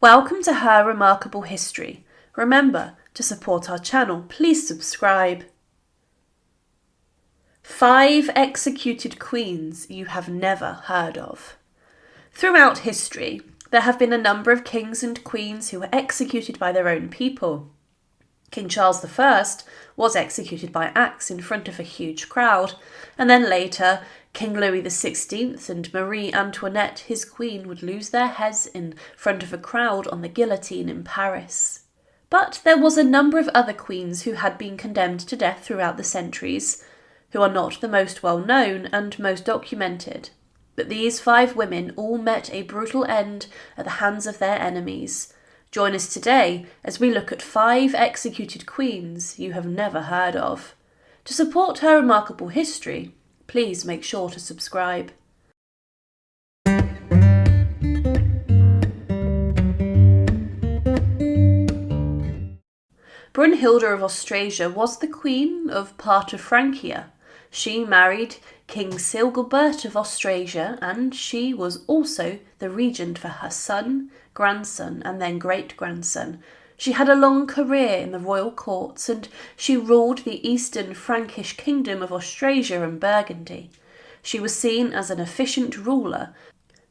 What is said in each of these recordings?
Welcome to Her Remarkable History. Remember, to support our channel, please subscribe. Five executed queens you have never heard of. Throughout history, there have been a number of kings and queens who were executed by their own people. King Charles I was executed by axe in front of a huge crowd, and then later King Louis XVI and Marie Antoinette, his queen, would lose their heads in front of a crowd on the guillotine in Paris. But there was a number of other queens who had been condemned to death throughout the centuries, who are not the most well known and most documented. But these five women all met a brutal end at the hands of their enemies. Join us today as we look at five executed queens you have never heard of. To support her remarkable history, please make sure to subscribe. Brunhilde of Austrasia was the queen of part of Francia. She married King Sigebert of Austrasia, and she was also the regent for her son, grandson, and then great grandson. She had a long career in the royal courts, and she ruled the eastern Frankish kingdom of Austrasia and Burgundy. She was seen as an efficient ruler,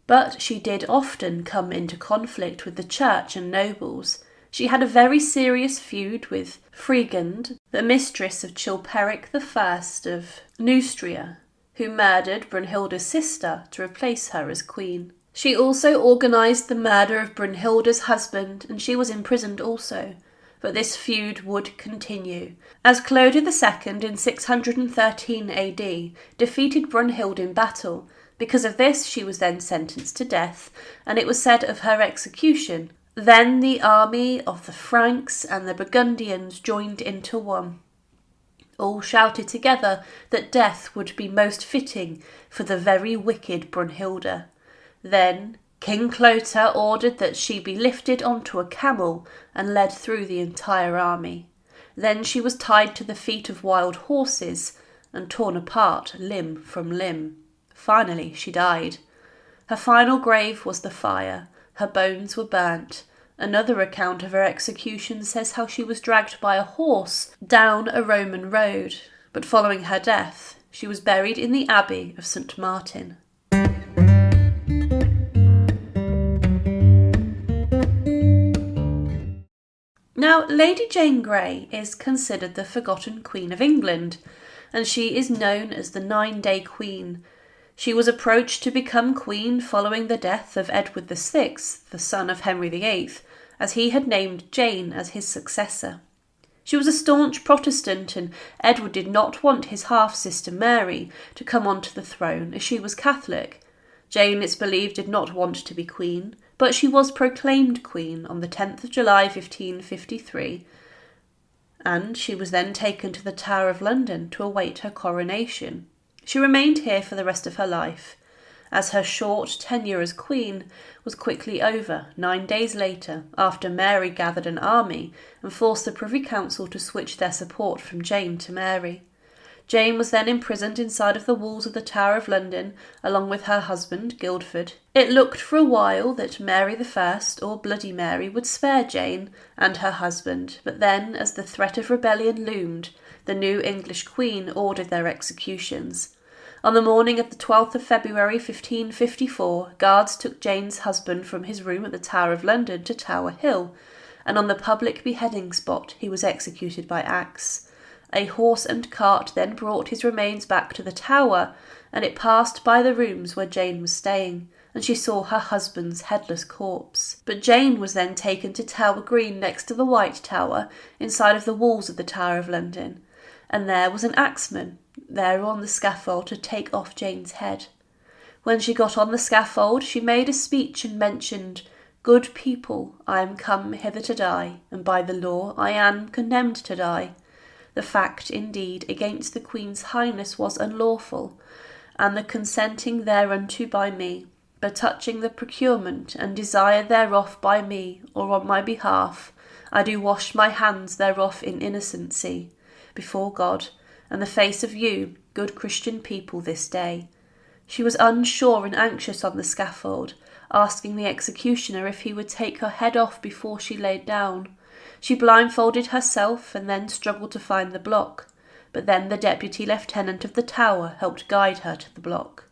but she did often come into conflict with the church and nobles. She had a very serious feud with Fredegund, the mistress of Chilperic I of Neustria, who murdered Brunhilde's sister to replace her as queen. She also organised the murder of Brunhilde's husband, and she was imprisoned also. But this feud would continue, as Clotaire II in 613 AD defeated Brunhilde in battle. Because of this, she was then sentenced to death, and it was said of her execution then the army of the Franks and the Burgundians joined into one. All shouted together that death would be most fitting for the very wicked Brunhilde. Then King Clotaire ordered that she be lifted onto a camel and led through the entire army. Then she was tied to the feet of wild horses and torn apart limb from limb. Finally, she died. Her final grave was the fire, her bones were burnt. Another account of her execution says how she was dragged by a horse down a Roman road, but following her death, she was buried in the Abbey of St. Martin. Now, Lady Jane Grey is considered the forgotten Queen of England, and she is known as the Nine Day Queen she was approached to become queen following the death of Edward VI, the son of Henry VIII, as he had named Jane as his successor. She was a staunch Protestant, and Edward did not want his half sister Mary to come onto the throne as she was Catholic. Jane, it's believed, did not want to be queen, but she was proclaimed queen on the 10th of July 1553, and she was then taken to the Tower of London to await her coronation. She remained here for the rest of her life, as her short tenure as queen was quickly over nine days later after Mary gathered an army and forced the Privy Council to switch their support from Jane to Mary. Jane was then imprisoned inside of the walls of the Tower of London along with her husband, Guildford. It looked for a while that Mary I, or Bloody Mary, would spare Jane and her husband, but then, as the threat of rebellion loomed, the new English Queen ordered their executions. On the morning of the 12th of February 1554, guards took Jane's husband from his room at the Tower of London to Tower Hill, and on the public beheading spot he was executed by axe. A horse and cart then brought his remains back to the tower, and it passed by the rooms where Jane was staying, and she saw her husband's headless corpse. But Jane was then taken to Tower Green next to the White Tower, inside of the walls of the Tower of London and there was an axeman there on the scaffold to take off Jane's head. When she got on the scaffold, she made a speech and mentioned, Good people, I am come hither to die, and by the law I am condemned to die. The fact, indeed, against the Queen's Highness was unlawful, and the consenting thereunto by me, but touching the procurement and desire thereof by me, or on my behalf, I do wash my hands thereof in innocency before God and the face of you, good Christian people, this day. She was unsure and anxious on the scaffold, asking the executioner if he would take her head off before she laid down. She blindfolded herself and then struggled to find the block, but then the deputy lieutenant of the tower helped guide her to the block.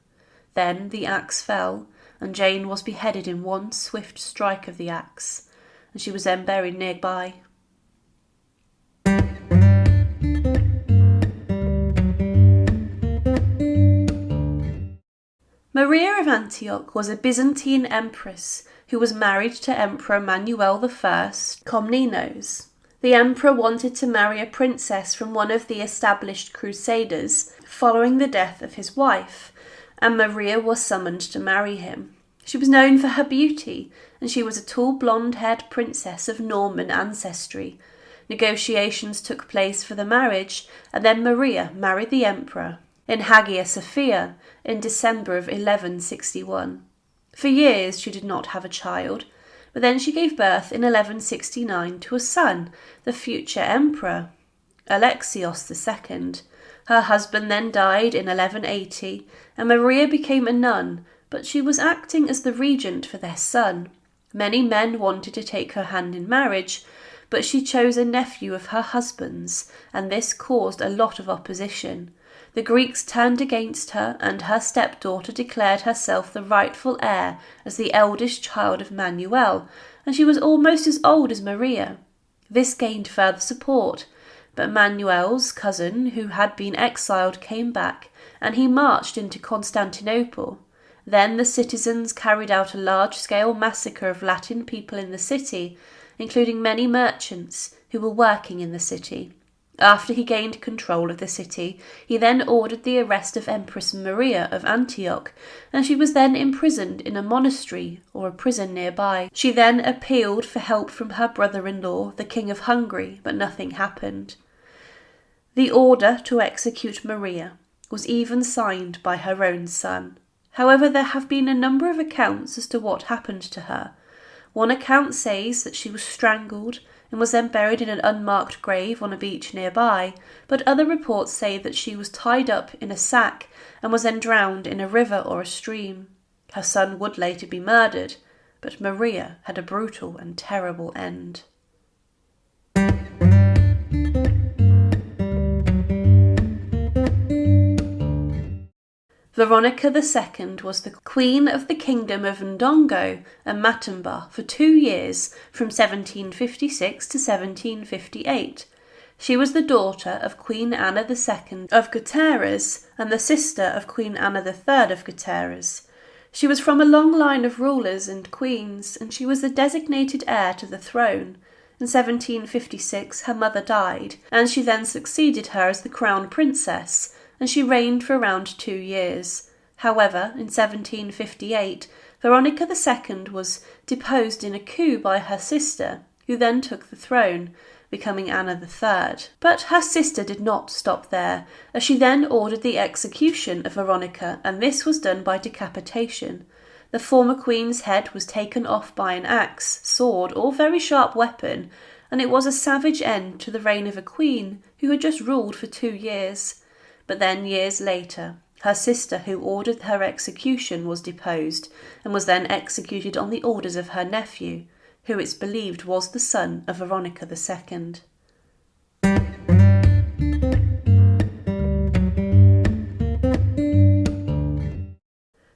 Then the axe fell, and Jane was beheaded in one swift strike of the axe, and she was then buried nearby. Maria of Antioch was a Byzantine empress who was married to Emperor Manuel I Komnenos. The emperor wanted to marry a princess from one of the established crusaders following the death of his wife, and Maria was summoned to marry him. She was known for her beauty, and she was a tall blonde haired princess of Norman ancestry. Negotiations took place for the marriage, and then Maria married the emperor in Hagia Sophia in December of 1161. For years she did not have a child, but then she gave birth in 1169 to a son, the future emperor, Alexios II. Her husband then died in 1180, and Maria became a nun, but she was acting as the regent for their son. Many men wanted to take her hand in marriage, but she chose a nephew of her husband's, and this caused a lot of opposition. The Greeks turned against her, and her stepdaughter declared herself the rightful heir as the eldest child of Manuel, and she was almost as old as Maria. This gained further support, but Manuel's cousin, who had been exiled, came back, and he marched into Constantinople. Then the citizens carried out a large scale massacre of Latin people in the city, including many merchants who were working in the city. After he gained control of the city, he then ordered the arrest of Empress Maria of Antioch, and she was then imprisoned in a monastery or a prison nearby. She then appealed for help from her brother in law, the King of Hungary, but nothing happened. The order to execute Maria was even signed by her own son. However, there have been a number of accounts as to what happened to her. One account says that she was strangled and was then buried in an unmarked grave on a beach nearby, but other reports say that she was tied up in a sack and was then drowned in a river or a stream. Her son would later be murdered, but Maria had a brutal and terrible end. Veronica II was the queen of the kingdom of Ndongo and Matamba for two years from 1756 to 1758. She was the daughter of Queen Anna II of Gutierrez and the sister of Queen Anna III of Gutierrez. She was from a long line of rulers and queens, and she was the designated heir to the throne. In 1756, her mother died, and she then succeeded her as the crown princess and she reigned for around two years. However, in 1758, Veronica II was deposed in a coup by her sister, who then took the throne, becoming Anna III. But her sister did not stop there, as she then ordered the execution of Veronica, and this was done by decapitation. The former queen's head was taken off by an axe, sword, or very sharp weapon, and it was a savage end to the reign of a queen who had just ruled for two years. But then, years later, her sister, who ordered her execution, was deposed, and was then executed on the orders of her nephew, who it's believed was the son of Veronica II.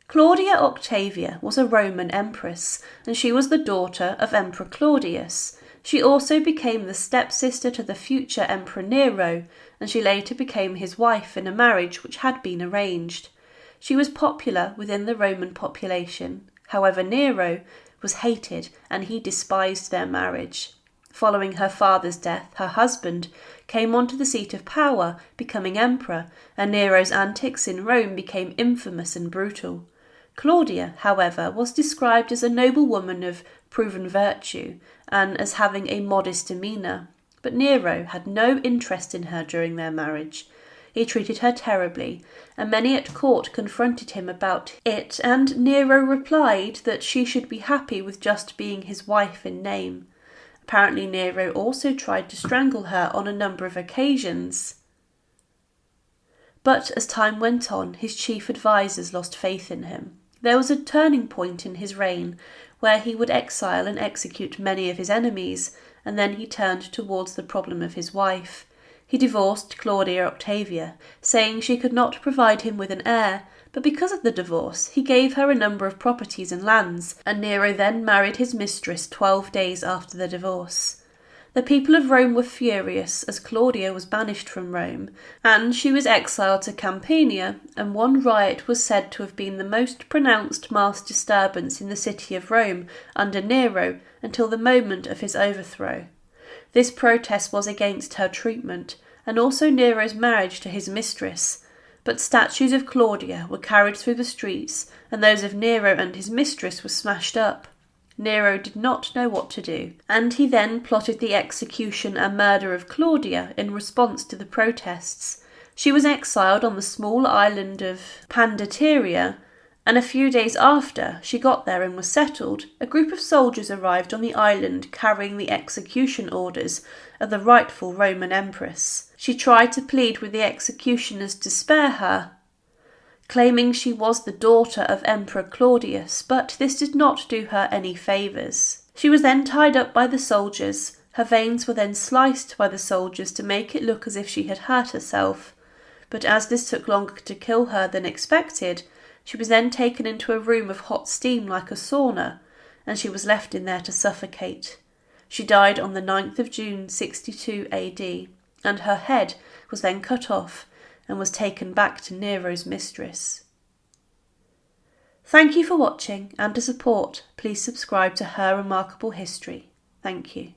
Claudia Octavia was a Roman empress, and she was the daughter of Emperor Claudius. She also became the stepsister to the future Emperor Nero, and she later became his wife in a marriage which had been arranged. She was popular within the Roman population. However, Nero was hated and he despised their marriage. Following her father's death, her husband came onto the seat of power, becoming emperor, and Nero's antics in Rome became infamous and brutal. Claudia, however, was described as a noble woman of proven virtue and as having a modest demeanour. But Nero had no interest in her during their marriage. He treated her terribly, and many at court confronted him about it, and Nero replied that she should be happy with just being his wife in name. Apparently, Nero also tried to strangle her on a number of occasions. But as time went on, his chief advisers lost faith in him. There was a turning point in his reign where he would exile and execute many of his enemies, and then he turned towards the problem of his wife. He divorced Claudia Octavia, saying she could not provide him with an heir, but because of the divorce he gave her a number of properties and lands, and Nero then married his mistress twelve days after the divorce. The people of Rome were furious as Claudia was banished from Rome, and she was exiled to Campania, and one riot was said to have been the most pronounced mass disturbance in the city of Rome under Nero until the moment of his overthrow. This protest was against her treatment, and also Nero's marriage to his mistress, but statues of Claudia were carried through the streets, and those of Nero and his mistress were smashed up. Nero did not know what to do, and he then plotted the execution and murder of Claudia in response to the protests. She was exiled on the small island of Pandateria, and a few days after she got there and was settled, a group of soldiers arrived on the island carrying the execution orders of the rightful Roman Empress. She tried to plead with the executioners to spare her, claiming she was the daughter of Emperor Claudius, but this did not do her any favours. She was then tied up by the soldiers. Her veins were then sliced by the soldiers to make it look as if she had hurt herself. But as this took longer to kill her than expected, she was then taken into a room of hot steam like a sauna, and she was left in there to suffocate. She died on the 9th of June 62 AD, and her head was then cut off and was taken back to Nero's mistress. Thank you for watching and to support, please subscribe to Her Remarkable History. Thank you.